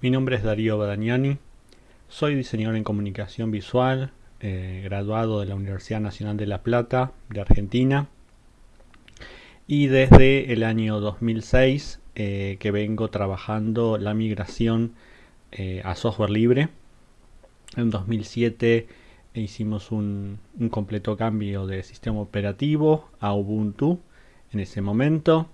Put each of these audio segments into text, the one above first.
Mi nombre es Darío Badagnani, soy diseñador en comunicación visual, eh, graduado de la Universidad Nacional de La Plata de Argentina. Y desde el año 2006 eh, que vengo trabajando la migración eh, a software libre. En 2007 hicimos un, un completo cambio de sistema operativo a Ubuntu en ese momento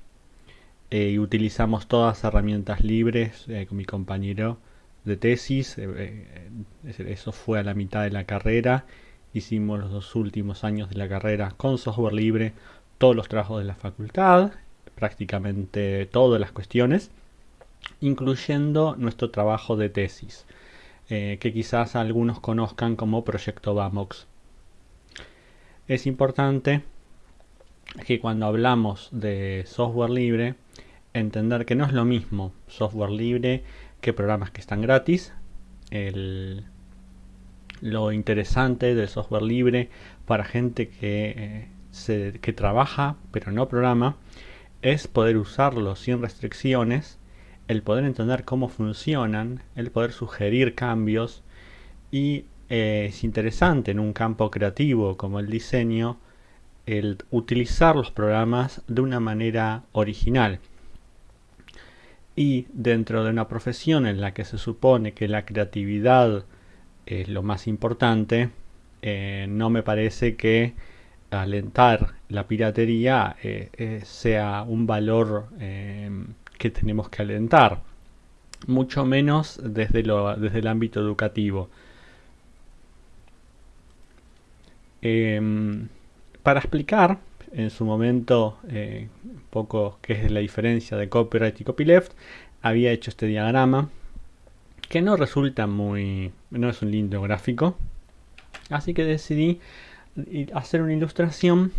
eh, y utilizamos todas herramientas libres eh, con mi compañero de tesis. Eh, eso fue a la mitad de la carrera. Hicimos los dos últimos años de la carrera con software libre, todos los trabajos de la facultad, prácticamente todas las cuestiones, incluyendo nuestro trabajo de tesis, que quizás algunos conozcan como Proyecto VAMOX. Es importante que cuando hablamos de software libre, entender que no es lo mismo software libre que programas que están gratis. lo interesante del software libre para gente que, eh, que trabaja pero no programa es poder usarlo sin restricciones, el poder entender cómo funcionan, el poder sugerir cambios y eh, es interesante en un campo creativo como el diseño el utilizar los programas de una manera original. Y dentro de una profesión en la que se supone que la creatividad es lo más importante, eh, no me parece que alentar la piratería eh, eh, sea un valor que tenemos que alentar, mucho menos desde, lo, desde el ámbito educativo. Em, para explicar en su momento eh, un poco qué es la diferencia de copyright y copyleft, había hecho este diagrama que no resulta muy... no es un lindo gráfico. Así que decidí hacer una ilustración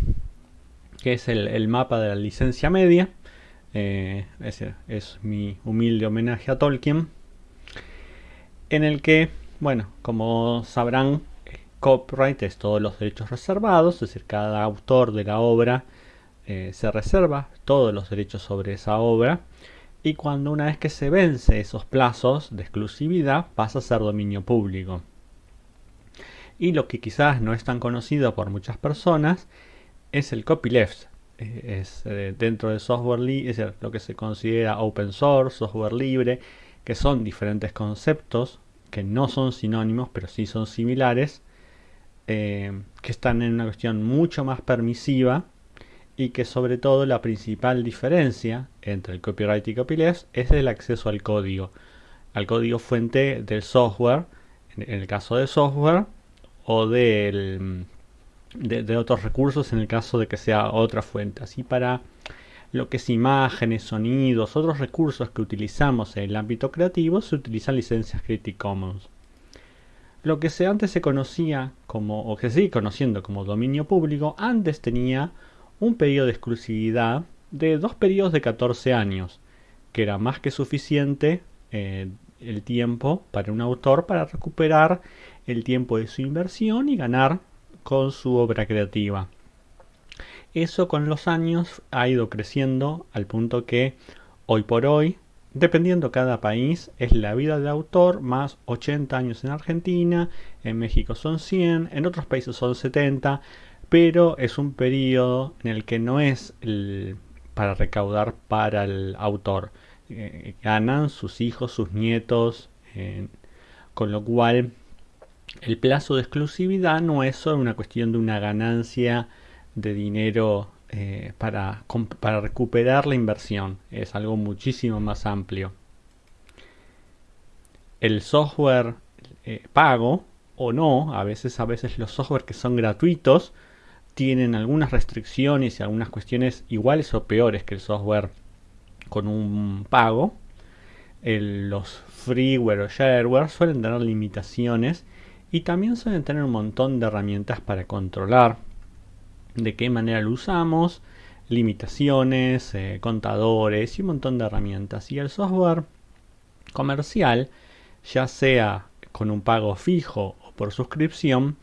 que es el, mapa de la licencia media. Eh, es mi humilde homenaje a Tolkien. En el que, bueno, como sabrán, copyright es todos los derechos reservados, es decir, cada autor de la obra eh, se reserva todos los derechos sobre esa obra y cuando una vez que se vence esos plazos de exclusividad pasa a ser dominio público. Y lo que quizás no es tan conocido por muchas personas es el copyleft. Eh, es eh, dentro del software libre, es lo que se considera open source, software libre, que son diferentes conceptos que no son sinónimos pero sí son similares eh, que están en una cuestión mucho más permisiva y que sobre todo la principal diferencia entre el copyright y copyleft es el acceso al código, al código fuente del software, en el caso de software, o del, de, de, otros recursos en el caso de que sea otra fuente. Así para lo que es imágenes, sonidos, otros recursos que utilizamos en el ámbito creativo se utilizan licencias Creative Commons. Lo que antes se conocía como, o que se sigue conociendo como dominio público, antes tenía un periodo de exclusividad de dos periodos de 14 años, que era más que suficiente eh, el tiempo para un autor para recuperar el tiempo de su inversión y ganar con su obra creativa. Eso con los años ha ido creciendo al punto que hoy por hoy Dependiendo cada país, es la vida de autor más 80 años en Argentina, en México son 100, en otros países son 70, pero es un periodo en el que no es para recaudar para el autor. Eh, ganan sus hijos, sus nietos, con lo cual el plazo de exclusividad no es solo una cuestión de una ganancia de dinero eh, para, recuperar la inversión. Es algo muchísimo más amplio. El software eh, pago o no, a veces, a veces los software que son gratuitos tienen algunas restricciones y algunas cuestiones iguales o peores que el software con un pago. los freeware o shareware suelen tener limitaciones y también suelen tener un montón de herramientas para controlar de qué manera lo usamos, limitaciones, eh, contadores y un montón de herramientas. Y el software comercial, ya sea con un pago fijo o por suscripción,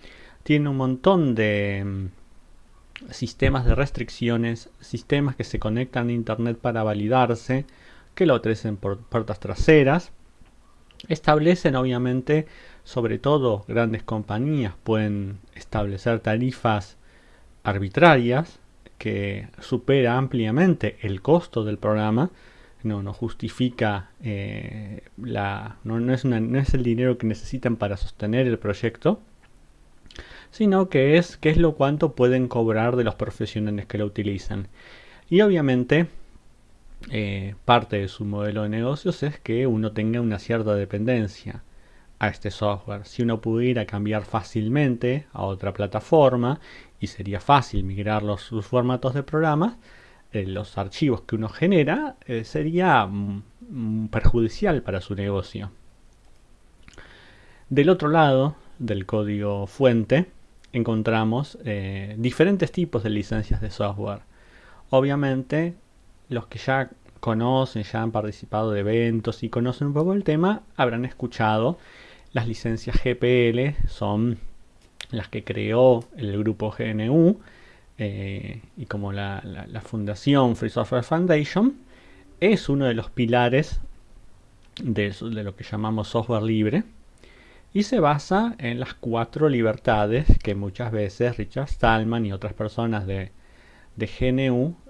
tiene un montón de mm, sistemas de restricciones, sistemas que se conectan a internet para validarse, que lo ofrecen por puertas traseras establecen obviamente, sobre todo grandes compañías pueden establecer tarifas arbitrarias que supera ampliamente el costo del programa, no, no justifica eh, la, no, no, es no es el dinero que necesitan para sostener el proyecto, sino que es qué es lo cuánto pueden cobrar de los profesionales que lo utilizan. Y obviamente eh, parte de su modelo de negocios es que uno tenga una cierta dependencia a este software. Si uno pudiera cambiar fácilmente a otra plataforma y sería fácil migrar los, formatos de programas, eh, los archivos que uno genera eh, sería mm, mm, perjudicial para su negocio. Del otro lado del código fuente encontramos eh, diferentes tipos de licencias de software. Obviamente los que ya conocen, ya han participado de eventos y conocen un poco el tema, habrán escuchado. Las licencias GPL, son las que creó el grupo GNU eh, y como la, fundación Free Software Foundation, es uno de los pilares de, lo que llamamos software libre y se basa en las cuatro libertades que muchas veces Richard Stallman y otras personas de, GNU eh,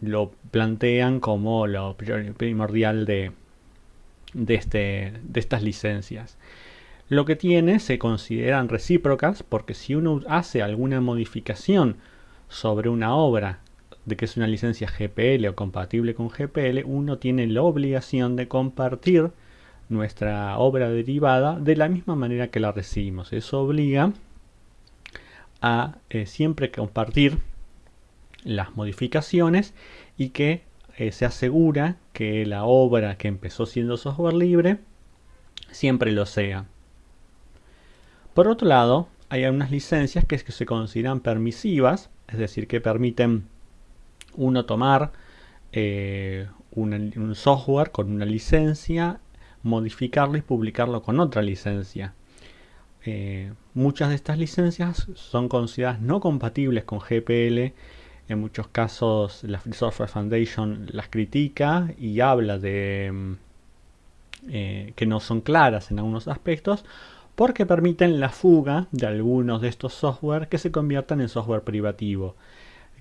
lo plantean como lo primordial de, de, este, de estas licencias. Lo que tiene se consideran recíprocas porque si uno hace alguna modificación sobre una obra de que es una licencia GPL o compatible con GPL, uno tiene la obligación de compartir nuestra obra derivada de la misma manera que la recibimos. Eso obliga a eh, siempre compartir las modificaciones y que eh, se asegura que la obra que empezó siendo software libre siempre lo sea. Por otro lado, hay algunas licencias que, se consideran permisivas, es decir, que permiten uno tomar eh, un software con una licencia, modificarlo y publicarlo con otra licencia. Eh, muchas de estas licencias son consideradas no compatibles con GPL. En muchos casos la Free Software Foundation las critica y habla de mm, eh, que no son claras en algunos aspectos porque permiten la fuga de algunos de estos software que se conviertan en software privativo,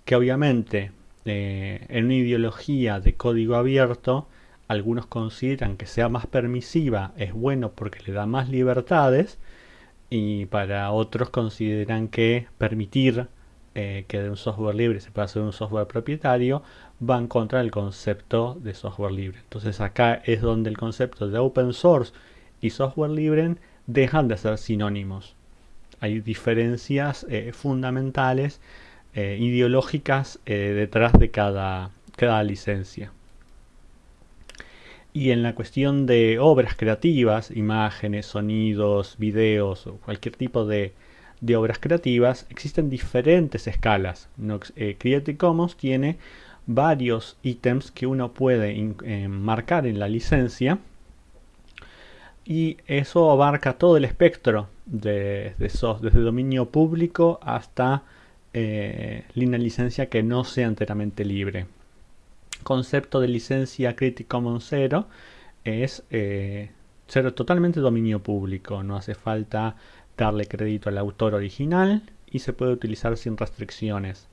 que obviamente eh, en una ideología de código abierto, algunos consideran que sea más permisiva es bueno porque le da más libertades y para otros consideran que permitir eh, que de un software libre se pueda hacer un software propietario va en contra del concepto de software libre. Entonces acá es donde el concepto de open source y software libre dejan de ser sinónimos. Hay diferencias eh, fundamentales, eh, ideológicas detrás de cada, cada licencia. Y en la cuestión de obras creativas, imágenes, sonidos, videos cualquier tipo de, de obras creativas, existen diferentes escalas. Creative Commons tiene varios ítems que uno puede marcar en la licencia y eso abarca todo el espectro de, desde dominio público hasta eh, línea licencia que no sea enteramente libre. Concepto de licencia Creative Commons 0 es eh, ser totalmente dominio público, no hace falta darle crédito al autor original y se puede utilizar sin restricciones.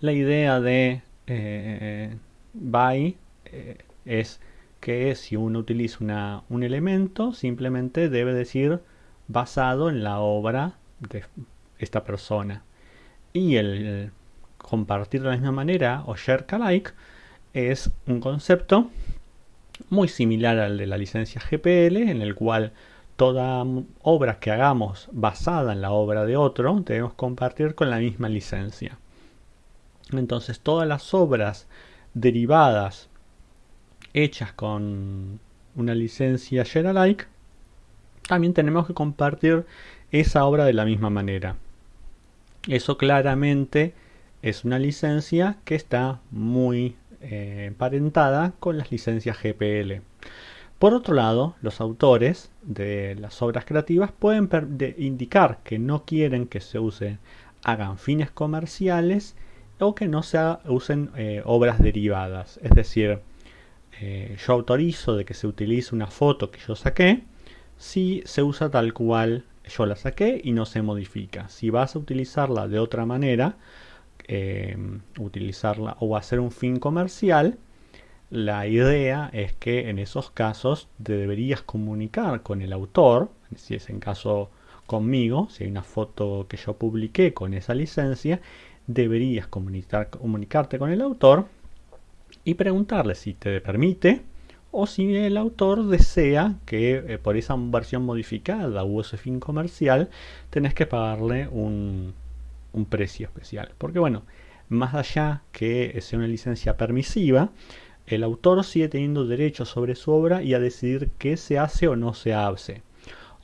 La idea de eh, buy eh, es que si uno utiliza un elemento, simplemente debe decir basado en la obra de esta persona. Y el, compartir de la misma manera o share alike es un concepto muy similar al de la licencia GPL, en el cual toda obra que hagamos basada en la obra de otro debemos compartir con la misma licencia. Entonces todas las obras derivadas hechas con una licencia share alike, también tenemos que compartir esa obra de la misma manera. Eso claramente es una licencia que está muy eh, emparentada con las licencias GPL. Por otro lado, los autores de las obras creativas pueden indicar que no quieren que se usen, hagan fines comerciales o que no se usen eh, obras derivadas. Es decir, eh, yo autorizo de que se utilice una foto que yo saqué si se usa tal cual yo la saqué y no se modifica. Si vas a utilizarla de otra manera, em, utilizarla o hacer un fin comercial, la idea es que en esos casos te deberías comunicar con el autor, si es en caso conmigo, si hay una foto que yo publiqué con esa licencia, deberías comunicar, comunicarte con el autor y preguntarle si te permite o si el autor desea que eh, por esa versión modificada o ese fin comercial tenés que pagarle un, un precio especial. Porque bueno, más allá que sea una licencia permisiva, el autor sigue teniendo derecho sobre su obra y a decidir qué se hace o no se hace.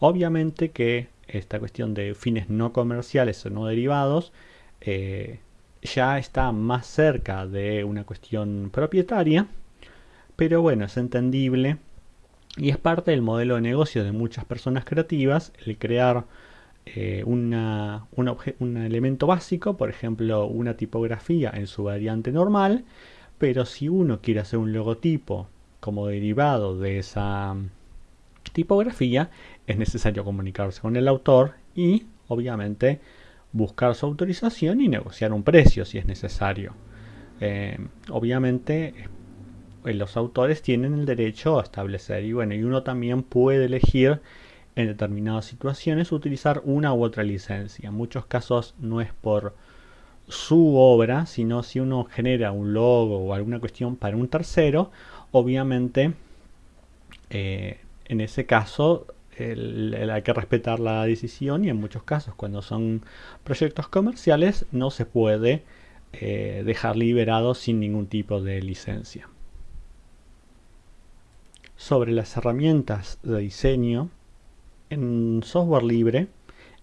Obviamente que esta cuestión de fines no comerciales o no derivados eh, ya está más cerca de una cuestión propietaria, pero bueno, es entendible y es parte del modelo de negocio de muchas personas creativas el crear eh, una, un elemento básico, por ejemplo una tipografía en su variante normal, pero si uno quiere hacer un logotipo como derivado de esa tipografía, es necesario comunicarse con el autor y obviamente buscar su autorización y negociar un precio si es necesario. Eh, obviamente eh, los autores tienen el derecho a establecer y bueno, y uno también puede elegir en determinadas situaciones utilizar una u otra licencia. En muchos casos no es por su obra, sino si uno genera un logo o alguna cuestión para un tercero, obviamente eh, en ese caso hay que respetar la decisión y en muchos casos cuando son proyectos comerciales no se puede eh, dejar liberado sin ningún tipo de licencia. Sobre las herramientas de diseño, en software libre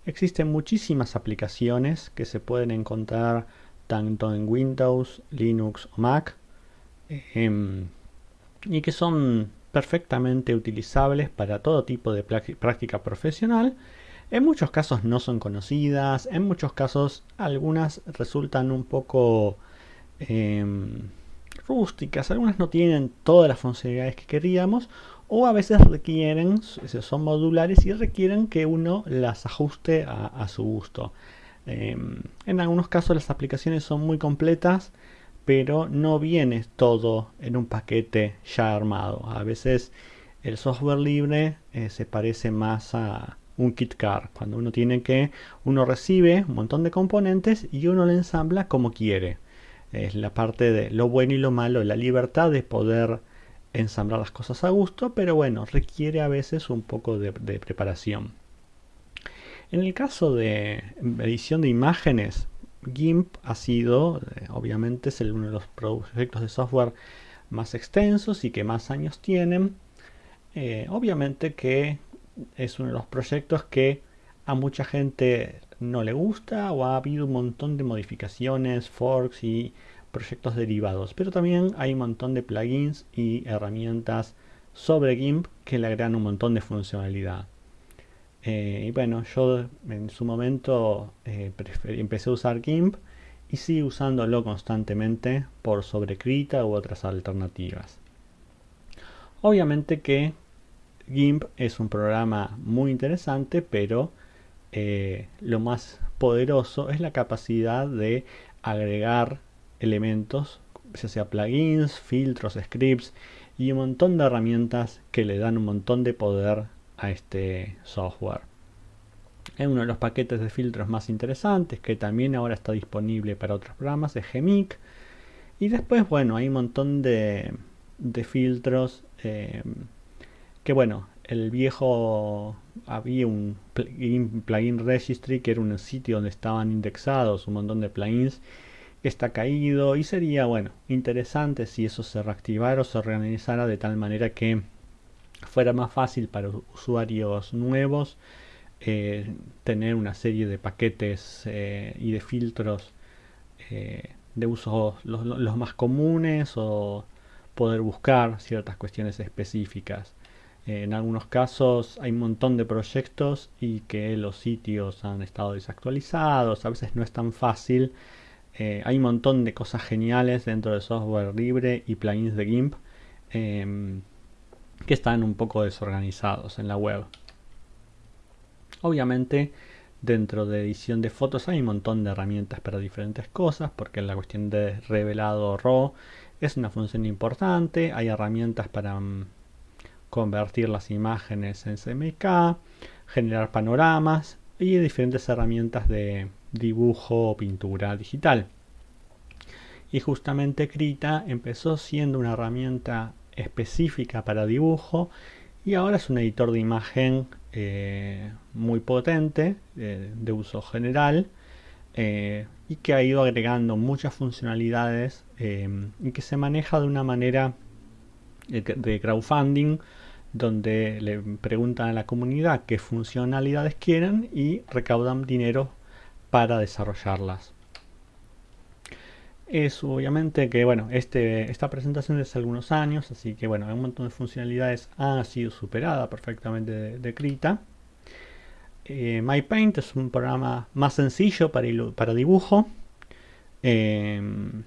existen muchísimas aplicaciones que se pueden encontrar tanto en Windows, Linux o Mac em, y que son perfectamente utilizables para todo tipo de práctica profesional. En muchos casos no son conocidas, en muchos casos algunas resultan un poco em, rústicas, algunas no tienen todas las funcionalidades que queríamos o a veces requieren, son modulares y requieren que uno las ajuste a, su gusto. Em, en algunos casos las aplicaciones son muy completas pero no viene todo en un paquete ya armado. A veces el software libre eh, se parece más a un kit car, cuando uno tiene que, uno recibe un montón de componentes y uno lo ensambla como quiere. Es la parte de lo bueno y lo malo, la libertad de poder ensamblar las cosas a gusto, pero bueno, requiere a veces un poco de preparación. En el caso de edición de imágenes, GIMP ha sido, eh, obviamente, es uno de los proyectos de software más extensos y que más años tienen. Eh, obviamente que es uno de los proyectos que a mucha gente no le gusta o ha habido un montón de modificaciones, forks y proyectos derivados. Pero también hay un montón de plugins y herramientas sobre GIMP que le agregan un montón de funcionalidad. Eh, y bueno, yo en su momento eh, empecé a usar GIMP y sigo usándolo constantemente por sobre Krita u otras alternativas. Obviamente que GIMP es un programa muy interesante, pero eh, lo más poderoso es la capacidad de agregar elementos, ya sea plugins, filtros, scripts y un montón de herramientas que le dan un montón de poder a este software. Es uno de los paquetes de filtros más interesantes que también ahora está disponible para otros programas, es Gemic. Y después, bueno, hay un montón de, filtros eh, que, bueno, el viejo había un plugin, registry que era un sitio donde estaban indexados un montón de plugins está caído y sería bueno interesante si eso se reactivara o se reorganizara de tal manera que fuera más fácil para usuarios nuevos eh, tener una serie de paquetes eh, y de filtros eh, de uso los, más comunes o poder buscar ciertas cuestiones específicas. en algunos casos hay un montón de proyectos y que los sitios han estado desactualizados, a veces no es tan fácil. Hay un montón de cosas geniales dentro de software libre y plugins de GIMP em, que están un poco desorganizados en la web. Obviamente, dentro de edición de fotos hay un montón de herramientas para diferentes cosas, porque la cuestión de revelado RAW es una función importante. Hay herramientas para mm, convertir las imágenes en CMYK, generar panoramas y diferentes herramientas de dibujo o pintura digital. Y justamente Krita empezó siendo una herramienta específica para dibujo y ahora es un editor de imagen eh, muy potente eh, de uso general eh, y que ha ido agregando muchas funcionalidades y que se maneja de una manera de crowdfunding donde le preguntan a la comunidad qué funcionalidades quieren y recaudan dinero para desarrollarlas. Es obviamente que bueno este, esta presentación es hace algunos años así que bueno un montón de funcionalidades. Ha sido superada perfectamente de, Krita. Eh, MyPaint es un programa más sencillo para, para dibujo em,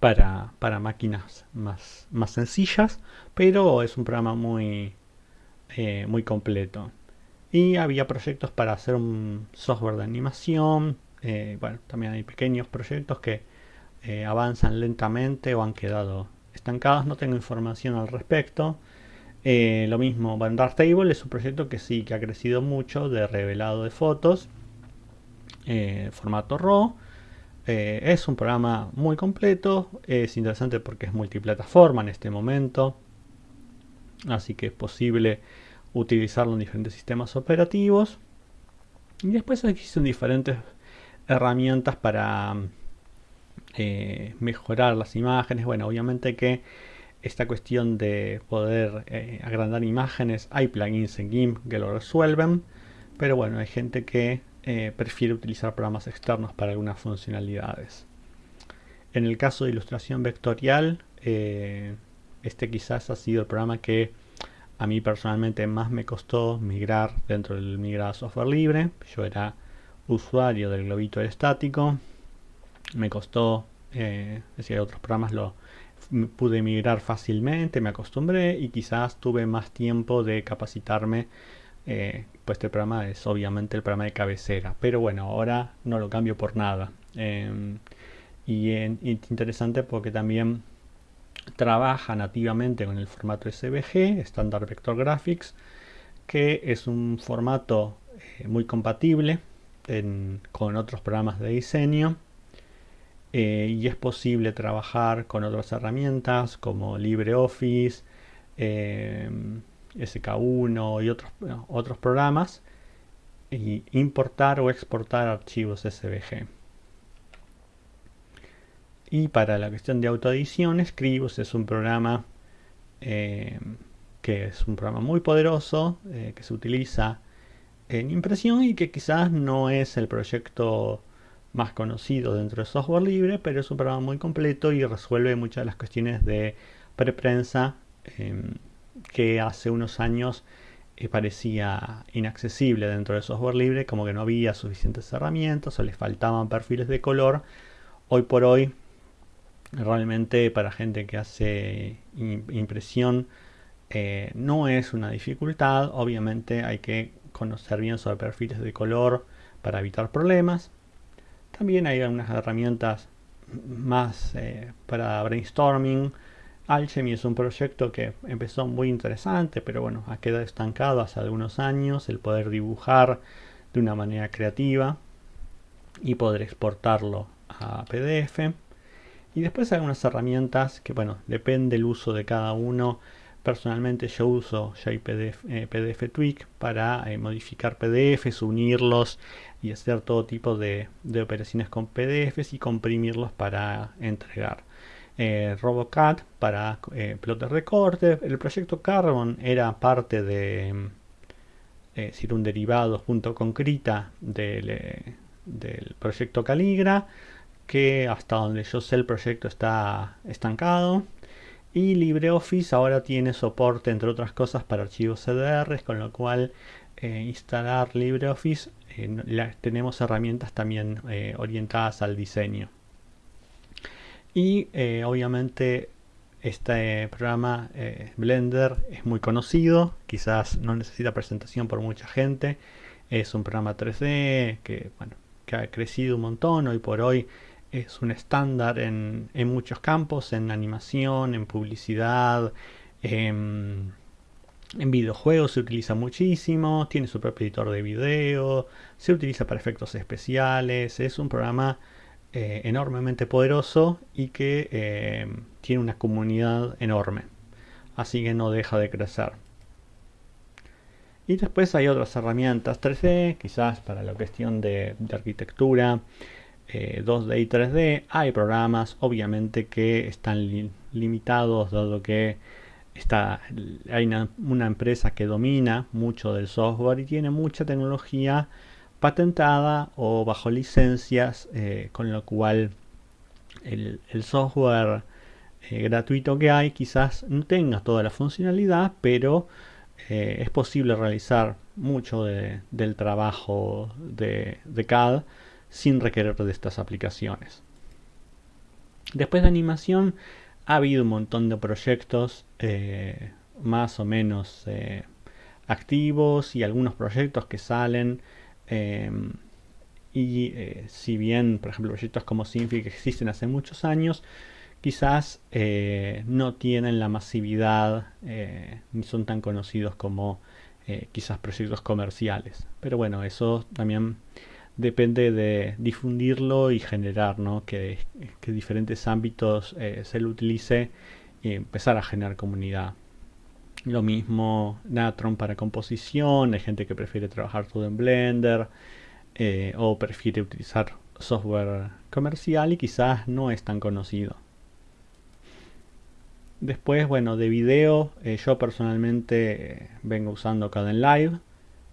para, para, máquinas más, más sencillas pero es un programa muy eh, muy completo y había proyectos para hacer un software de animación eh, bueno también hay pequeños proyectos que eh, avanzan lentamente o han quedado estancados. No tengo información al respecto. Eh, lo mismo, Table es un proyecto que sí, que ha crecido mucho de revelado de fotos. Formato RAW. es un programa muy completo. Es interesante porque es multiplataforma en este momento. Así que es posible utilizarlo en diferentes sistemas operativos. Y después existen diferentes herramientas para eh, mejorar las imágenes. Bueno, obviamente que esta cuestión de poder eh, agrandar imágenes, hay plugins en GIMP que lo resuelven, pero bueno, hay gente que eh, prefiere utilizar programas externos para algunas funcionalidades. En el caso de ilustración vectorial, este quizás ha sido el programa que a mí personalmente más me costó migrar dentro del migrado software libre. Yo era usuario del globito estático, me costó, eh, decir, otros programas lo pude migrar fácilmente, me acostumbré y quizás tuve más tiempo de capacitarme. Eh, pues este programa es obviamente el programa de cabecera, pero bueno, ahora no lo cambio por nada. Em, y es interesante porque también trabaja nativamente con el formato SVG, Standard Vector Graphics, que es un formato eh, muy compatible con otros programas de diseño eh, y es posible trabajar con otras herramientas como LibreOffice, eh, SK1 y otros, otros programas y importar o exportar archivos SVG. Y para la cuestión de autoedición, Scribus es un programa eh, que es un programa muy poderoso que se utiliza en impresión y que quizás no es el proyecto más conocido dentro de software libre, pero es un programa muy completo y resuelve muchas de las cuestiones de preprensa em, que hace unos años eh, parecía inaccesible dentro de software libre, como que no había suficientes herramientas o les faltaban perfiles de color. Hoy por hoy, realmente para gente que hace impresión, eh, no es una dificultad. Obviamente hay que conocer bien sobre perfiles de color para evitar problemas también hay algunas herramientas más eh, para brainstorming. Alchemy es un proyecto que empezó muy interesante, pero bueno, ha quedado estancado hace algunos años el poder dibujar de una manera creativa y poder exportarlo a PDF. Y después algunas herramientas que, bueno, depende del uso de cada uno. Personalmente yo uso JPDF, eh, PDF Tweak para eh, modificar PDFs, unirlos y hacer todo tipo de, operaciones con PDFs y comprimirlos para entregar. Eh, Robocat para eh, plotter de corte. El proyecto Carbon era parte de decir, un derivado junto con Krita del, del proyecto Caligra que hasta donde yo sé el proyecto está estancado y LibreOffice ahora tiene soporte, entre otras cosas, para archivos CDR, con lo cual eh, instalar LibreOffice eh, tenemos herramientas también eh, orientadas al diseño. Y obviamente Este programa Blender es muy conocido, quizás no necesita presentación por mucha gente. Es un programa 3D que, bueno, que ha crecido un montón. Hoy por hoy es un estándar en, muchos campos, en animación, en publicidad, en, videojuegos se utiliza muchísimo, tiene su propio editor de video, se utiliza para efectos especiales, es un programa eh, enormemente poderoso y que eh, tiene una comunidad enorme. Así que no deja de crecer. Y después hay otras herramientas 3D, quizás para la cuestión de, arquitectura, 2D eh, y 3D. Hay programas, obviamente, que están limitados, dado que está, hay una, empresa que domina mucho del software y tiene mucha tecnología patentada o bajo licencias, eh, con lo cual el, software eh, gratuito que hay quizás no tenga toda la funcionalidad, pero es posible realizar mucho del trabajo de, CAD sin requerir de estas aplicaciones. Después de animación ha habido un montón de proyectos más o menos activos y algunos proyectos que salen Em, y eh, si bien, por ejemplo, proyectos como Sinfi que existen hace muchos años, quizás eh, no tienen la masividad eh, ni son tan conocidos como quizás proyectos comerciales. Pero bueno, eso también depende de difundirlo y generar ¿no? que, diferentes ámbitos se lo utilice y empezar a generar comunidad. Lo mismo Natron para composición, hay gente que prefiere trabajar todo en Blender eh, o prefiere utilizar software comercial y quizás no es tan conocido. Después, bueno, de video, eh, yo personalmente eh, vengo usando Live,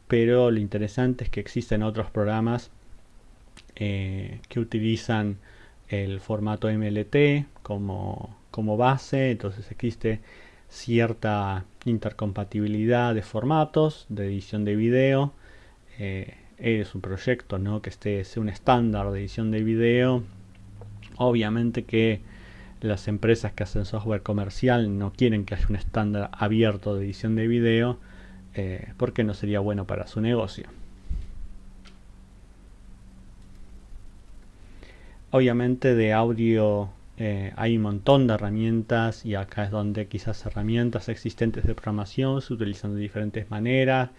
pero lo interesante es que existen otros programas que utilizan el formato MLT como, como base, entonces existe cierta intercompatibilidad de formatos, de edición de video. Eh, es un proyecto ¿no? que esté sea un estándar de edición de video. Obviamente que las empresas que hacen software comercial no quieren que haya un estándar abierto de edición de video eh, porque no sería bueno para su negocio. Obviamente de audio eh, hay un montón de herramientas y acá es donde quizás herramientas existentes de programación se utilizan de diferentes maneras.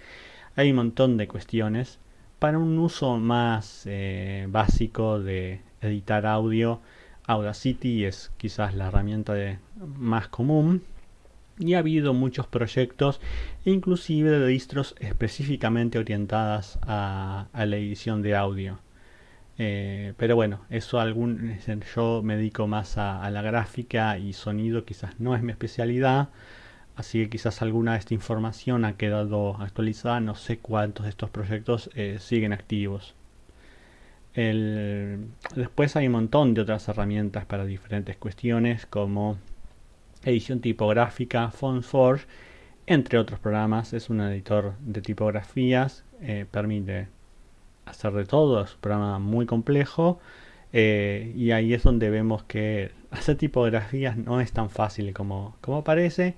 Hay un montón de cuestiones. Para un uso más eh, básico de editar audio, Audacity es quizás la herramienta más común. Y ha habido muchos proyectos, inclusive de distros específicamente orientadas a la edición de audio. Eh, pero bueno, eso algún, yo me dedico más a, la gráfica y sonido, quizás no es mi especialidad, así que quizás alguna de esta información ha quedado actualizada, no sé cuántos de estos proyectos eh, siguen activos. después hay un montón de otras herramientas para diferentes cuestiones como edición tipográfica, FontForge, entre otros programas, es un editor de tipografías, eh, permite hacer de todo, es un programa muy complejo eh, y ahí es donde vemos que hacer tipografías no es tan fácil como, como parece.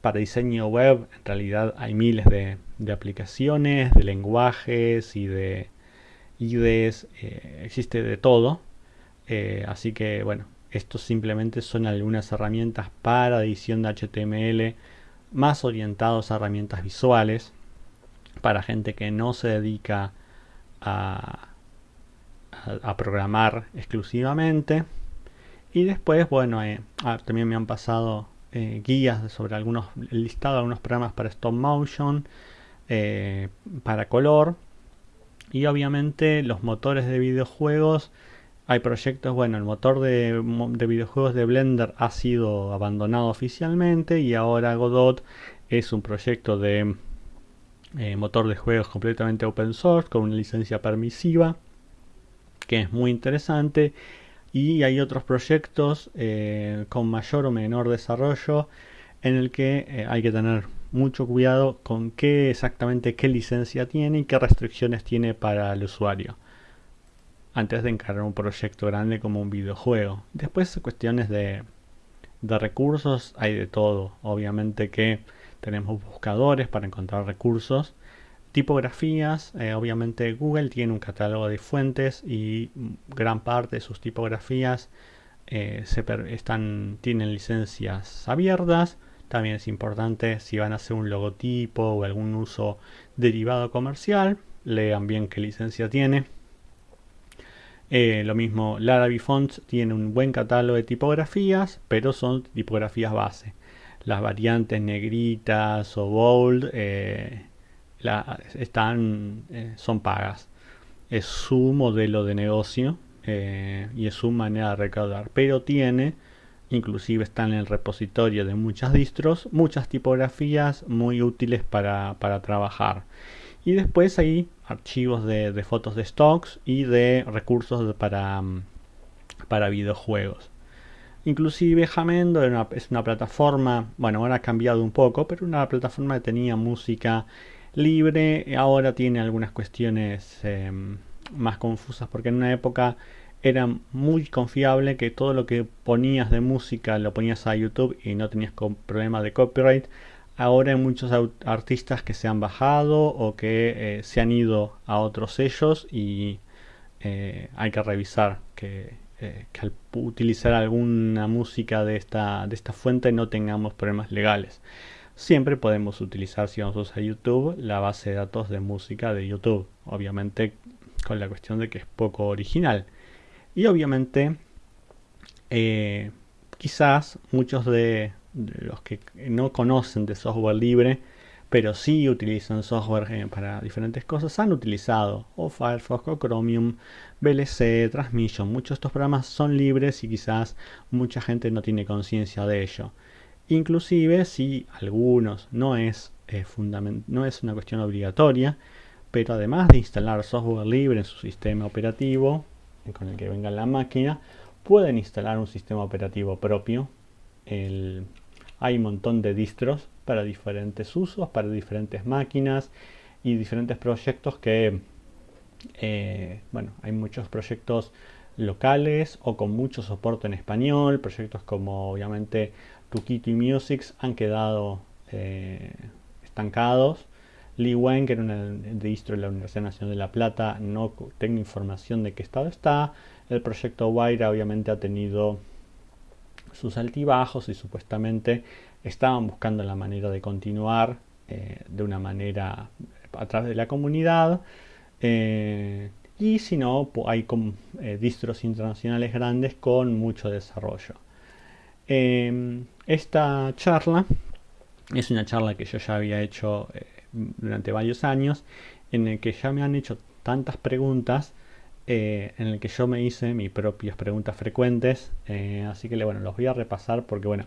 Para diseño web en realidad hay miles de, aplicaciones, de lenguajes y de IDEs, eh, existe de todo. Así que bueno, estos simplemente son algunas herramientas para edición de HTML más orientados a herramientas visuales para gente que no se dedica a, programar exclusivamente. Y después, bueno, eh, ah, también me han pasado eh, guías sobre algunos, el listado de algunos programas para stop motion, eh, para color. Y obviamente los motores de videojuegos. Hay proyectos, bueno, el motor de, de videojuegos de Blender ha sido abandonado oficialmente y ahora Godot es un proyecto de eh, motor de juegos completamente open source con una licencia permisiva que es muy interesante. Y hay otros proyectos eh, con mayor o menor desarrollo en el que eh, hay que tener mucho cuidado con qué exactamente qué licencia tiene y qué restricciones tiene para el usuario antes de encargar un proyecto grande como un videojuego después cuestiones de recursos hay de todo. Obviamente que tenemos buscadores para encontrar recursos. Tipografías, eh, obviamente Google tiene un catálogo de fuentes y gran parte de sus tipografías eh, están, tienen licencias abiertas. También es importante si van a hacer un logotipo o algún uso derivado comercial, lean bien qué licencia tiene. Eh, lo mismo, Larabi Fonts tiene un buen catálogo de tipografías, pero son tipografías base. Las variantes negritas o bold eh, están, eh, son pagas. Es su modelo de negocio y es su manera de recaudar, pero tiene, inclusive está en el repositorio de muchas distros, muchas tipografías muy útiles para, para trabajar. Y después hay archivos de, fotos de stocks y de recursos para, mm, para videojuegos. Inclusive Jamendo es una plataforma, bueno, ahora ha cambiado un poco, pero una plataforma que tenía música libre, ahora tiene algunas cuestiones em, más confusas, porque en una época era muy confiable que todo lo que ponías de música lo ponías a YouTube y no tenías problema de copyright. Ahora hay muchos artistas que se han bajado o que eh, se han ido a otros sellos y eh, hay que revisar que, eh, al utilizar alguna música de esta, de esta fuente no tengamos problemas legales. Siempre podemos utilizar, si vamos a usar YouTube, la base de datos de música de YouTube. Obviamente con la cuestión de que es poco original. Y obviamente quizás muchos de, los que no conocen de software libre, pero sí utilizan software eh, para diferentes cosas, han utilizado o Firefox o Chromium, VLC, Transmission. Muchos de estos programas son libres y quizás mucha gente no tiene conciencia de ello. Inclusive si algunos no es, eh, no es una cuestión obligatoria, pero además de instalar software libre en su sistema operativo, con el que venga la máquina, pueden instalar un sistema operativo propio. El, hay un montón de distros para diferentes usos, para diferentes máquinas y diferentes proyectos que, eh, bueno, hay muchos proyectos locales o con mucho soporte en español, proyectos como obviamente Tukito y Music han quedado eh, estancados. Li Wen, que era un distro de la Universidad Nacional de La Plata, no tengo información de qué estado está. El proyecto Waira obviamente ha tenido sus altibajos y supuestamente estaban buscando la manera de continuar eh, de una manera a través de la comunidad. Eh, y si no, hay eh, distros internacionales grandes con mucho desarrollo. Em, esta charla es una charla que yo ya había hecho durante varios años, en el que ya me han hecho tantas preguntas eh, en el que yo me hice mis propias preguntas frecuentes. Eh, así que bueno, los voy a repasar porque bueno,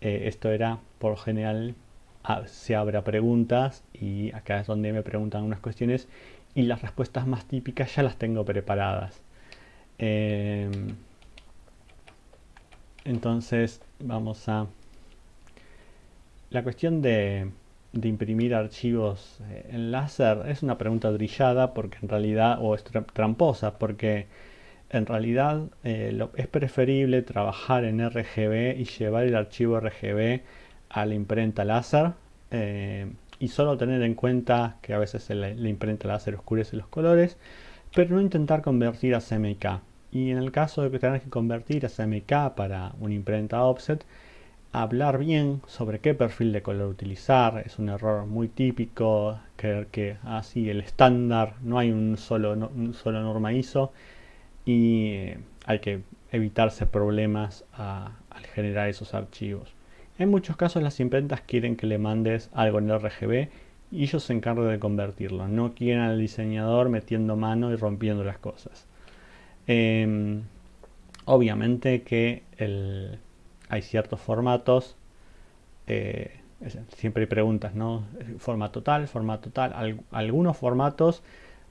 eh, esto era por general ah, se abre preguntas y acá es donde me preguntan unas cuestiones y las respuestas más típicas ya las tengo preparadas. Entonces vamos a la cuestión de de imprimir archivos eh, en láser es una pregunta brillada porque en realidad, o es tramposa, porque en realidad eh, es preferible trabajar en RGB y llevar el archivo RGB a la imprenta láser eh, y solo tener en cuenta que a veces la, imprenta láser oscurece los colores, pero no intentar convertir a CMYK. Y en el caso de que tengas que convertir a CMYK para una imprenta offset, hablar bien sobre qué perfil de color utilizar. Es un error muy típico creer que así ah, el estándar, no hay un solo, solo norma ISO y eh, hay que evitarse problemas al generar esos archivos. En muchos casos las imprentas quieren que le mandes algo en RGB y ellos se encargan de convertirlo. No quieren al diseñador metiendo mano y rompiendo las cosas. Em, obviamente que el, hay ciertos formatos, eh, siempre hay preguntas, ¿no? Formato tal, formato tal. algunos formatos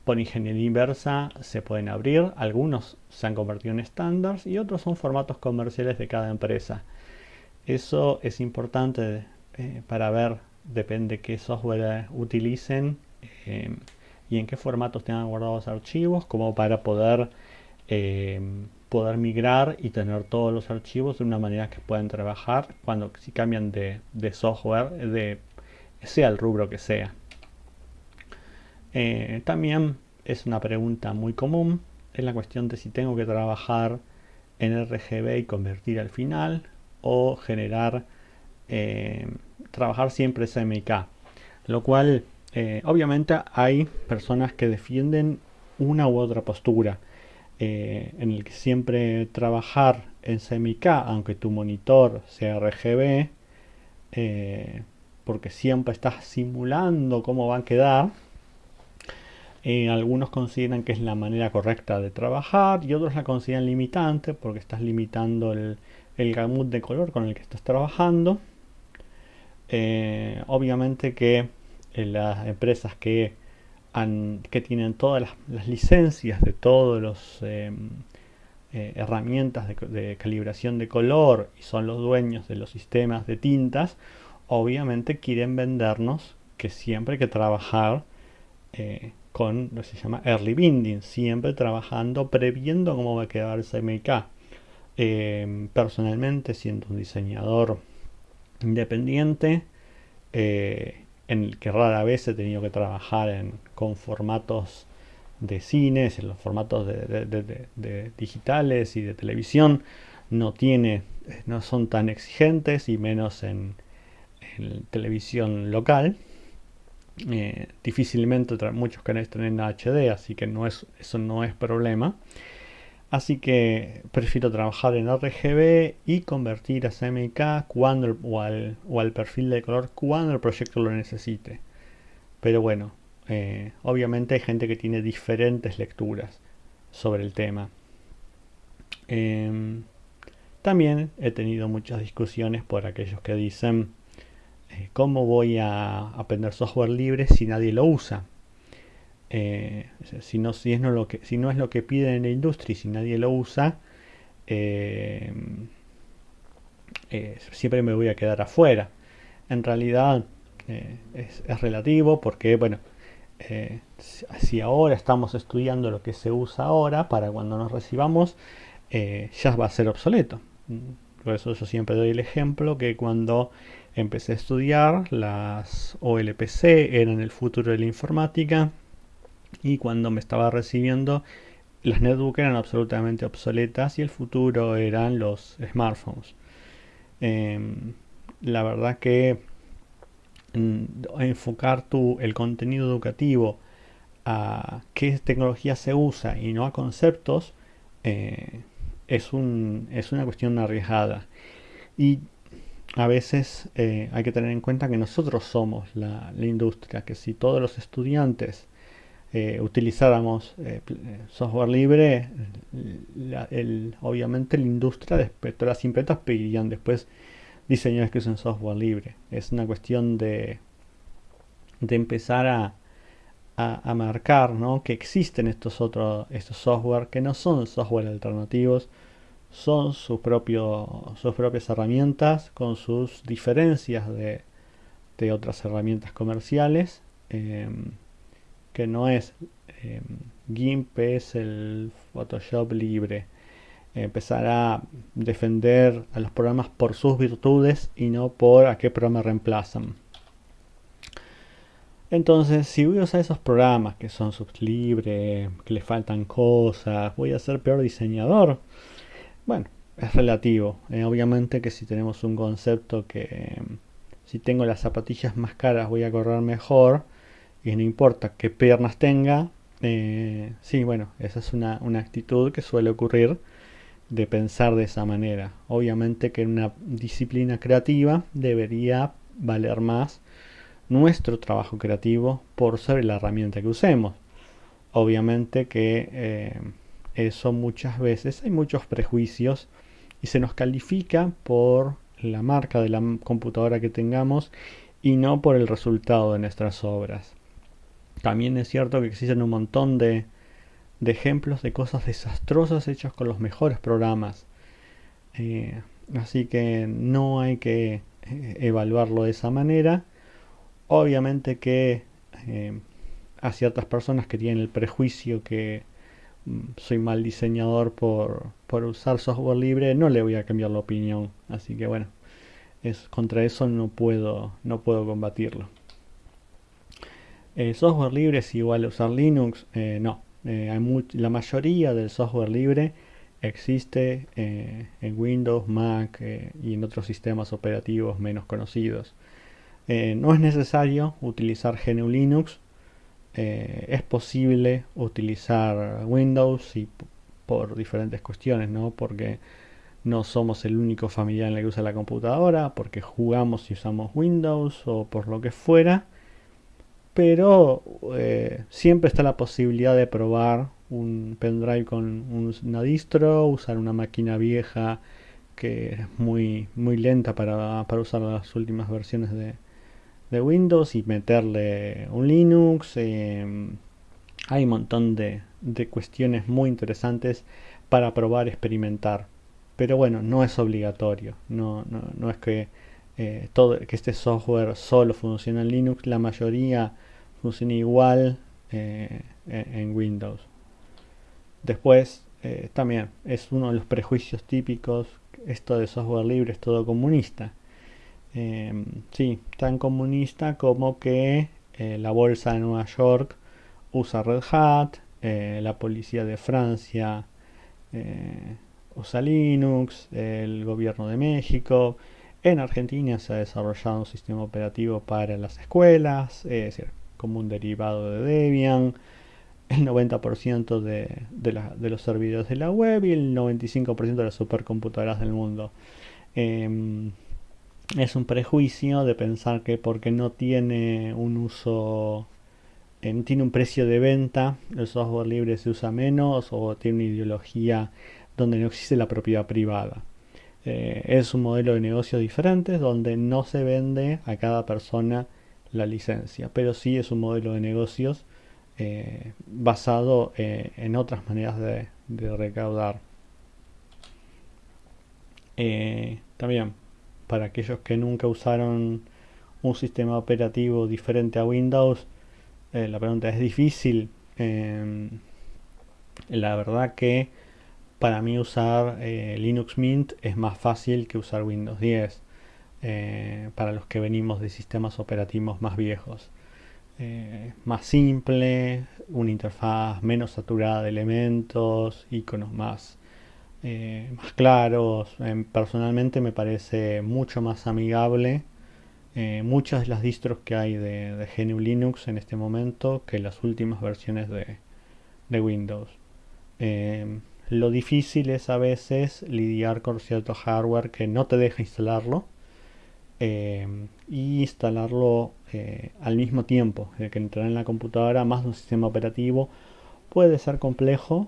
por ingeniería inversa se pueden abrir, algunos se han convertido en estándares y otros son formatos comerciales de cada empresa. Eso es importante eh, para ver, depende qué software utilicen eh, y en qué formatos tengan guardados archivos, como para poder poder migrar y tener todos los archivos de una manera que puedan trabajar cuando si cambian de, software, de sea el rubro que sea. Eh, también es una pregunta muy común, es la cuestión de si tengo que trabajar en RGB y convertir al final o generar, eh, trabajar siempre SMK. Lo cual, eh, obviamente hay personas que defienden una u otra postura. Eh, en el que siempre trabajar en SMK, aunque tu monitor sea RGB, porque siempre estás simulando cómo va a quedar. algunos consideran que es la manera correcta de trabajar y otros la consideran limitante porque estás limitando el, el gamut de color con el que estás trabajando. Eh, obviamente que eh, las empresas que, que tienen todas las, licencias de todas las em, eh, herramientas de, calibración de color y son los dueños de los sistemas de tintas, obviamente quieren vendernos que siempre hay que trabajar con lo que se llama early binding, siempre trabajando previendo cómo va a quedar el CMYK. Em, personalmente, siendo un diseñador independiente, eh, en que rara vez he tenido que trabajar con formatos de cines, en los formatos digitales y de televisión, no tiene, no son tan exigentes y menos en, televisión local. Eh, difícilmente muchos canales tienen HD, así que eso no es problema. Así que prefiero trabajar en RGB y convertir a CMYK cuando o, al, perfil de color cuando el proyecto lo necesite. Pero bueno, eh, obviamente hay gente que tiene diferentes lecturas sobre el tema. Em, también he tenido muchas discusiones por aquellos que dicen eh, cómo voy a aprender software libre si nadie lo usa. Eh, si, no, si, es no lo que, si no es lo que piden en la industria y si nadie lo usa, eh, eh, siempre me voy a quedar afuera. En realidad es, relativo porque, bueno, si ahora estamos estudiando lo que se usa ahora, para cuando nos recibamos, ya va a ser obsoleto. Por eso yo siempre doy el ejemplo que cuando empecé a estudiar, las OLPC eran el futuro de la informática y cuando me estaba recibiendo las netbooks eran absolutamente obsoletas y el futuro eran los smartphones. Em, la verdad que mm, enfocar tu, el contenido educativo a qué tecnología se usa y no a conceptos eh, es, un, es una cuestión arriesgada. Y a veces eh, hay que tener en cuenta que nosotros somos la, la industria, que si todos los estudiantes eh, utilizáramos eh, eh, software libre, obviamente la industria de las impretas pedirían después diseñadores que usen software libre. Es una cuestión de, de empezar a, a, marcar que existen estos otros estos software que no son software alternativos, son sus, propio, sus propias herramientas con sus diferencias de, de otras herramientas comerciales. Em, que no es eh, GIMP, es el Photoshop libre. Empezar a defender a los programas por sus virtudes y no por a qué programa reemplazan. Entonces, si voy a usar esos programas que son sublibres, que le faltan cosas, voy a ser peor diseñador. Bueno, es relativo. Eh, obviamente que si tenemos un concepto que si tengo las zapatillas más caras voy a correr mejor, y no importa qué piernas tenga, eh, sí, bueno, esa es una, actitud que suele ocurrir de pensar de esa manera. Obviamente que en una disciplina creativa debería valer más nuestro trabajo creativo por sobre la herramienta que usemos. Obviamente que eh, eso muchas veces hay muchos prejuicios y se nos califica por la marca de la computadora que tengamos y no por el resultado de nuestras obras. También es cierto que existen un montón de, ejemplos de cosas desastrosas hechas con los mejores programas. Eh, así que no hay que eh, evaluarlo de esa manera. Obviamente que eh, a ciertas personas que tienen el prejuicio que mm, soy mal diseñador por, por usar software libre, no le voy a cambiar la opinión. Así que bueno, es, contra eso no puedo, no puedo combatirlo. Eh, software libre es igual a usar Linux, eh, no. hay la mayoría del software libre existe en Windows, Mac y en otros sistemas operativos menos conocidos. no es necesario utilizar GNU Linux eh, es posible utilizar Windows y por diferentes cuestiones, ¿no? Porque no somos el único familiar en el que usa la computadora, porque jugamos y usamos Windows o por lo que fuera. Pero eh, siempre está la posibilidad de probar un pendrive con una distro, usar una máquina vieja que es muy, muy lenta para, para usar las últimas versiones de, de Windows y meterle un Linux. Em, hay un montón de, cuestiones muy interesantes para probar, experimentar. Pero bueno, no es obligatorio. No, no, es que, eh, todo, que este software solo funcione en Linux. La mayoría funciona igual eh, en Windows. Después, eh, también es uno de los prejuicios típicos. Esto de software libre es todo comunista. Em, sí, tan comunista como que eh, la bolsa de Nueva York usa Red Hat, la policía de Francia usa Linux, el gobierno de México. En Argentina se ha desarrollado un sistema operativo para las escuelas, es decir, como un derivado de Debian. El 90% de, los servidores de la web y el 95% de las supercomputadoras del mundo. Em, es un prejuicio de pensar que porque no tiene un uso, eh, tiene un precio de venta, el software libre se usa menos o tiene una ideología donde no existe la propiedad privada. Eh, es un modelo de negocio diferente donde no se vende a cada persona la licencia, pero sí es un modelo de negocios eh, basado en otras maneras de, recaudar. también para aquellos que nunca usaron un sistema operativo diferente a Windows, eh, la pregunta es difícil. Em, la verdad que para mí usar eh, Linux Mint es más fácil que usar Windows 10 eh, para los que venimos de sistemas operativos más viejos. más simple, una interfaz menos saturada de elementos, iconos más eh, claros. Em, personalmente me parece mucho más amigable eh, muchas de las distros que hay de, GNU Linux en este momento que las últimas versiones de, Windows. Em, lo difícil es a veces lidiar con cierto hardware que no te deja instalarlo em, y instalarlo eh, al mismo tiempo que entrar en la computadora más de un sistema operativo puede ser complejo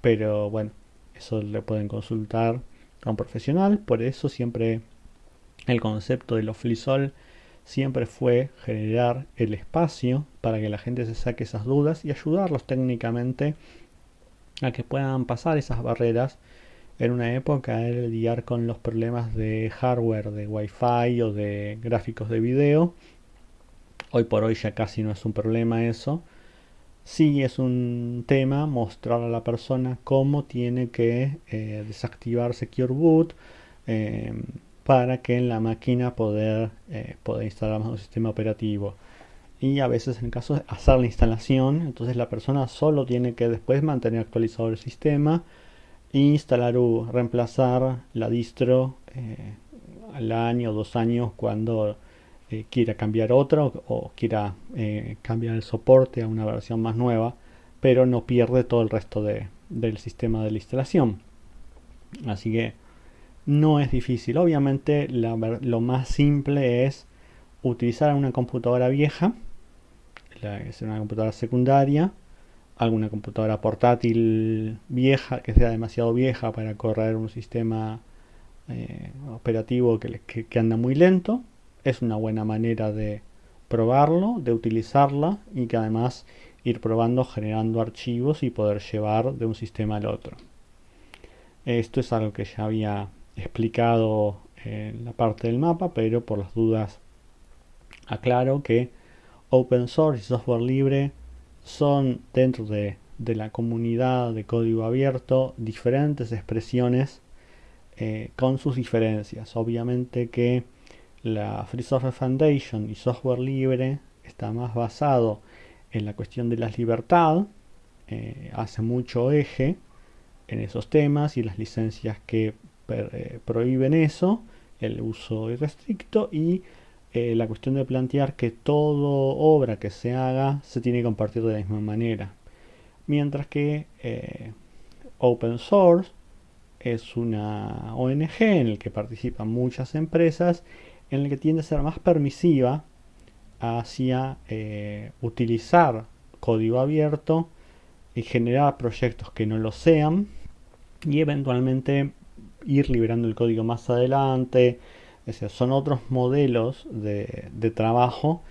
pero bueno, eso le pueden consultar a un profesional. Por eso siempre el concepto de los FliSol siempre fue generar el espacio para que la gente se saque esas dudas y ayudarlos técnicamente a que puedan pasar esas barreras en una época de lidiar con los problemas de hardware, de wifi o de gráficos de video. Hoy por hoy ya casi no es un problema eso Sí es un tema mostrar a la persona cómo tiene que eh, desactivar Secure Boot em, para que en la máquina poder, eh, poder instalar un sistema operativo. Y a veces en caso de hacer la instalación, entonces la persona solo tiene que después mantener actualizado el sistema instalar o reemplazar la distro eh, al año o dos años cuando eh, quiera cambiar otro o, quiera eh, cambiar el soporte a una versión más nueva, pero no pierde todo el resto del sistema de la instalación. Así que no es difícil. Obviamente lo más simple es utilizar una computadora vieja, es una computadora secundaria, alguna computadora portátil vieja que sea demasiado vieja para correr un sistema eh, operativo que, anda muy lento es una buena manera de probarlo, de utilizarla y que además ir probando generando archivos y poder llevar de un sistema al otro. Esto es algo que ya había explicado en la parte del mapa, pero por las dudas aclaro que open source y software libre son dentro de de la comunidad de código abierto diferentes expresiones eh, con sus diferencias. Obviamente que la Free Software Foundation y software libre está más basado en la cuestión de la libertad, eh, hace mucho eje en esos temas y las licencias que eh, prohíben eso, el uso irrestricto y la cuestión de plantear que toda obra que se haga se tiene que compartir de la misma manera. Mientras que Open Source es una ONG en la que participan muchas empresas, en la que tiende a ser más permisiva hacia eh, utilizar código abierto y generar proyectos que no lo sean y eventualmente ir liberando el código más adelante. Son otros modelos de, trabajo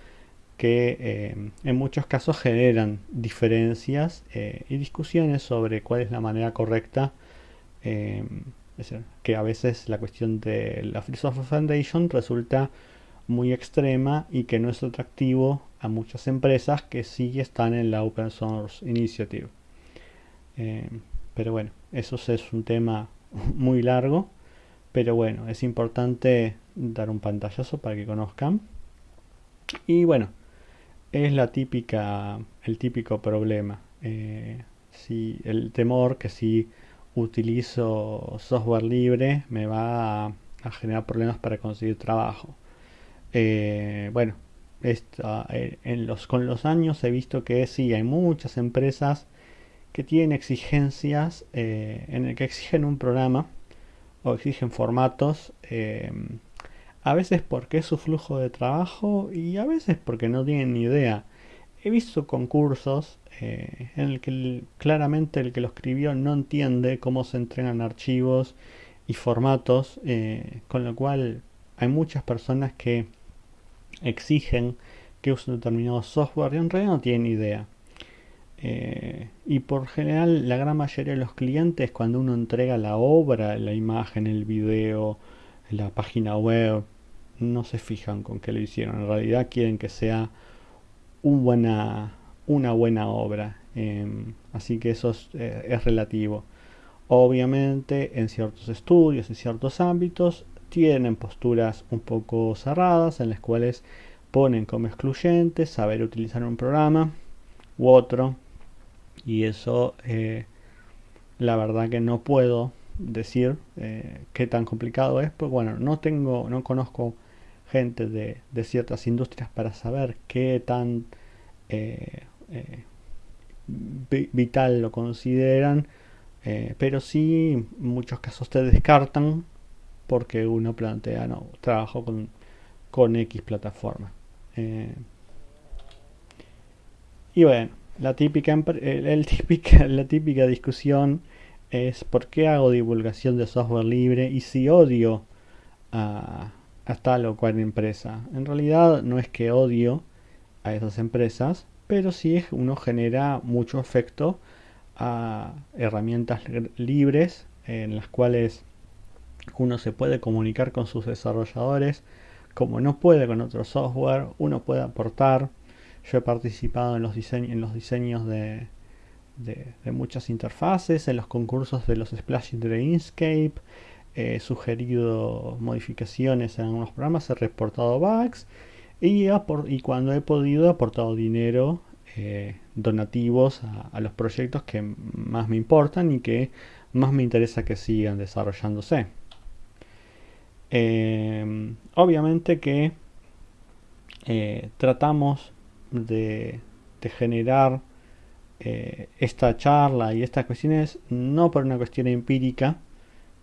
que eh, en muchos casos generan diferencias eh, y discusiones sobre cuál es la manera correcta Em, que a veces la cuestión de la Free Software Foundation resulta muy extrema y que no es atractivo a muchas empresas que sí están en la Open Source Initiative. Pero bueno, eso es un tema muy largo, pero bueno, es importante dar un pantallazo para que conozcan. Y bueno, es la típica, el típico problema. Eh, si el temor que si utilizo software libre me va a, generar problemas para conseguir trabajo. Eh, bueno, eh, en los, con los años he visto que sí, hay muchas empresas que tienen exigencias en el que exigen un programa o exigen formatos, a veces porque es su flujo de trabajo y a veces porque no tienen ni idea. He visto concursos eh, en el que claramente el que lo escribió no entiende cómo se entregan archivos y formatos, eh, con lo cual hay muchas personas que exigen que usen determinado software y en realidad no tienen idea. Eh, y por general la gran mayoría de los clientes cuando uno entrega la obra, la imagen, el video, la página web, no se fijan con qué lo hicieron. En realidad quieren que sea buena, una buena obra. Em, así que eso eh, es, relativo. Obviamente en ciertos estudios, en ciertos ámbitos, tienen posturas un poco cerradas en las cuales ponen como excluyente saber utilizar un programa u otro. Y eso eh, la verdad que no puedo decir eh, qué tan complicado es, pues bueno, no tengo, no conozco gente de, ciertas industrias para saber qué tan eh, vital lo consideran, eh, pero sí en muchos casos te descartan porque uno plantea, no, trabajo con, con X plataforma. Eh, y bueno, la típica, el, típica, la típica discusión es por qué hago divulgación de software libre y si odio a, a tal o cual empresa. En realidad no es que odio a esas empresas, pero sí uno genera mucho efecto a herramientas libres en las cuales uno se puede comunicar con sus desarrolladores como no puede con otro software, uno puede aportar. Yo he participado en los, en los diseños de, muchas interfaces, en los concursos de los splashing de Inkscape, he sugerido modificaciones en algunos programas, he reportado bugs y, y cuando he podido he aportado dinero, eh, donativos a, los proyectos que más me importan y que más me interesa que sigan desarrollándose. Eh, obviamente que eh, tratamos de, generar esta charla y estas cuestiones no por una cuestión empírica,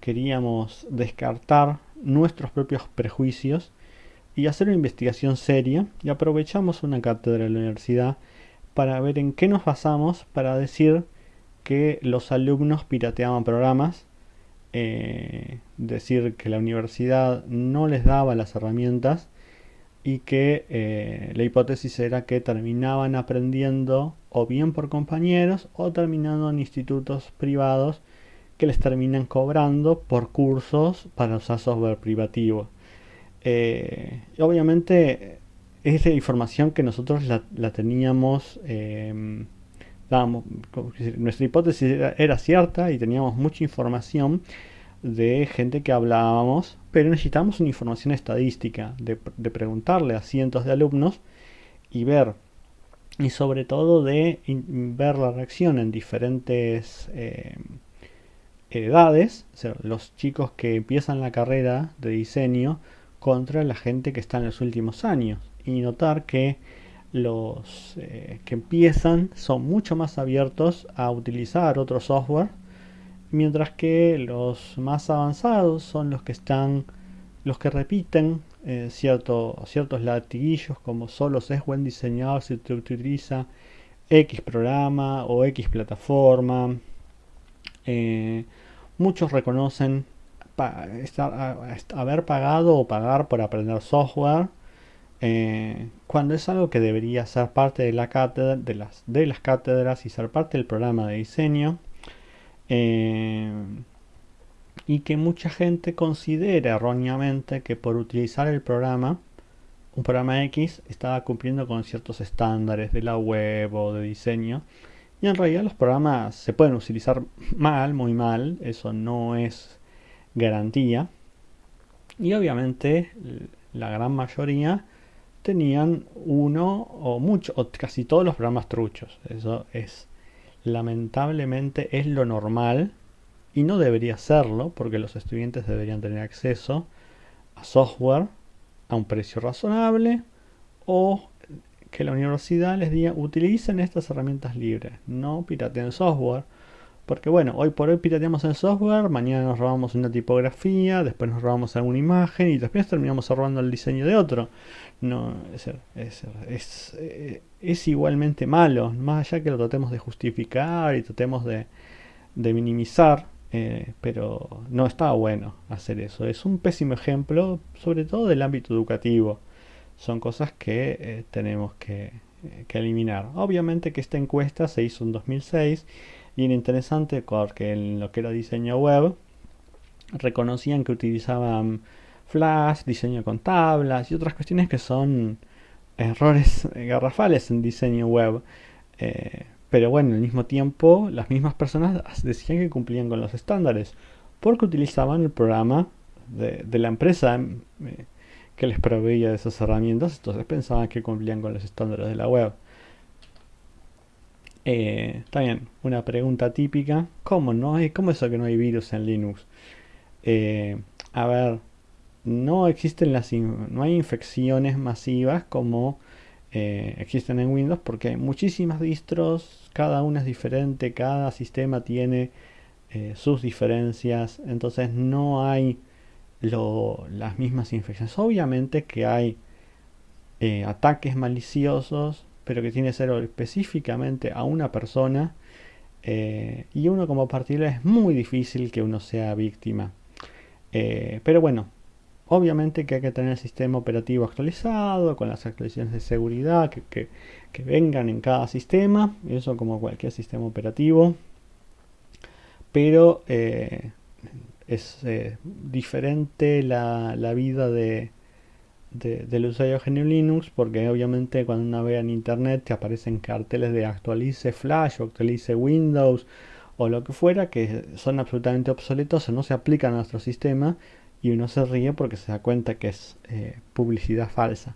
queríamos descartar nuestros propios prejuicios y hacer una investigación seria y aprovechamos una cátedra de la universidad para ver en qué nos basamos para decir que los alumnos pirateaban programas, eh, decir que la universidad no les daba las herramientas y que eh, la hipótesis era que terminaban aprendiendo o bien por compañeros o terminando en institutos privados que les terminan cobrando por cursos para usar software privativo. Eh, obviamente esa información que nosotros la, teníamos em, nuestra hipótesis era, cierta y teníamos mucha información de gente que hablábamos, pero necesitamos una información estadística, de, preguntarle a cientos de alumnos y ver, y sobre todo de ver la reacción en diferentes eh, edades, los chicos que empiezan la carrera de diseño contra la gente que está en los últimos años. Y notar que los eh, que empiezan son mucho más abiertos a utilizar otro software mientras que los más avanzados son los que están los que repiten eh, ciertos latiguillos como solo se es buen diseñador si te utiliza X programa o X plataforma. Eh, muchos reconocen haber pagado o pagar por aprender software eh, cuando es algo que debería ser parte de las cátedras y ser parte del programa de diseño eh, y que mucha gente considera erróneamente que por utilizar el programa un programa X estaba cumpliendo con ciertos estándares de la web o de diseño y en realidad los programas se pueden utilizar mal, muy mal, eso no es garantía. Y obviamente la gran mayoría tenían uno o mucho, o casi todos los programas truchos. Eso es, lamentablemente, es lo normal y no debería serlo porque los estudiantes deberían tener acceso a software a un precio razonable o que la universidad les diga utilicen estas herramientas libres, no pirateen software. Porque bueno, hoy por hoy pirateamos el software, mañana nos robamos una tipografía, después nos robamos alguna imagen y después terminamos robando el diseño de otro. No, es, es, eh, es, igualmente malo, más allá que lo tratemos de justificar y tratemos de, minimizar, eh, pero no está bueno hacer eso. Es un pésimo ejemplo, sobre todo del ámbito educativo son cosas que eh, tenemos que, eliminar. Obviamente que esta encuesta se hizo en 2006 y era interesante porque en lo que era diseño web reconocían que utilizaban Flash, diseño con tablas y otras cuestiones que son errores garrafales en diseño web. Eh, pero bueno, al mismo tiempo las mismas personas decían que cumplían con los estándares porque utilizaban el programa de, la empresa. Eh, que les proveía de esas herramientas, entonces pensaban que cumplían con los estándares de la web. Eh, también una pregunta típica, ¿cómo no hay, cómo es eso que no hay virus en Linux? Eh, a ver, no existen las, no hay infecciones masivas como eh, existen en Windows porque hay muchísimas distros, cada una es diferente, cada sistema tiene sus diferencias, entonces no hay las mismas infecciones. Obviamente que hay eh, ataques maliciosos, pero que tiene que ser específicamente a una persona. Eh, y uno como particular es muy difícil que uno sea víctima. Eh, pero bueno, obviamente que hay que tener el sistema operativo actualizado, con las actualizaciones de seguridad que, que vengan en cada sistema, eso como cualquier sistema operativo. Pero es eh, diferente la, vida de, del usuario GNU Linux porque obviamente cuando uno ve en internet te aparecen carteles de actualice Flash o actualice Windows o lo que fuera que son absolutamente obsoletos no se aplican a nuestro sistema y uno se ríe porque se da cuenta que es eh, publicidad falsa.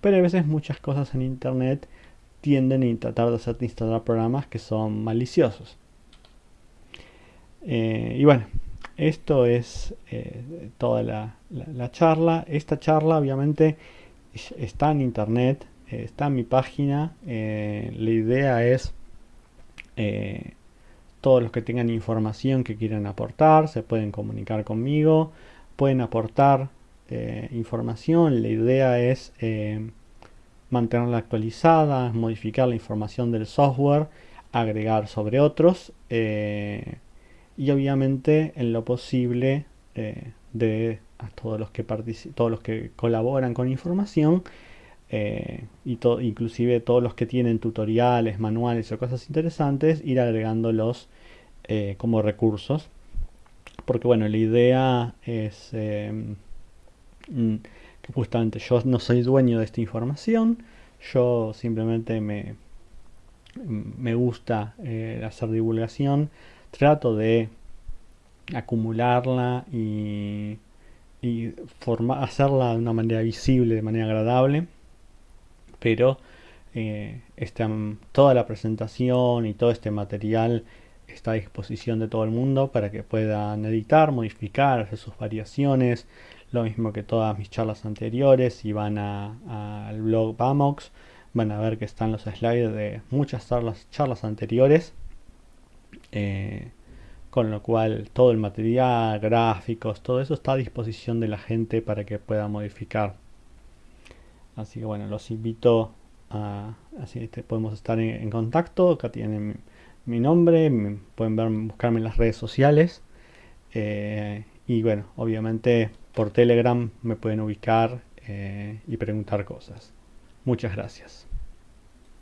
Pero a veces muchas cosas en internet tienden a tratar de hacerte instalar programas que son maliciosos. Eh, y bueno, esto es eh, toda la, charla. Esta charla obviamente está en internet, eh, está en mi página. Eh, la idea es todos los que tengan información que quieran aportar, se pueden comunicar conmigo, pueden aportar información. La idea es mantenerla actualizada, modificar la información del software, agregar sobre otros y obviamente en lo posible eh, de a todos los que todos los que colaboran con información eh, y inclusive todos los que tienen tutoriales, manuales o cosas interesantes, ir agregándolos eh, como recursos. Porque bueno, la idea es mm, que justamente yo no soy dueño de esta información, yo simplemente me, me gusta eh, hacer divulgación, trato de acumularla y, hacerla de una manera visible, de manera agradable, pero eh, toda la presentación y todo este material está a disposición de todo el mundo para que puedan editar, modificar, hacer sus variaciones, lo mismo que todas mis charlas anteriores, si van al blog Bamox, van a ver que están los slides de muchas charlas anteriores. Eh, con lo cual todo el material, gráficos, todo eso está a disposición de la gente para que pueda modificar. Así que bueno, los invito a, así este, podemos estar en, contacto. Acá tienen mi, nombre, pueden ver, buscarme en las redes sociales. Eh, y bueno, obviamente por Telegram me pueden ubicar eh, y preguntar cosas. Muchas gracias.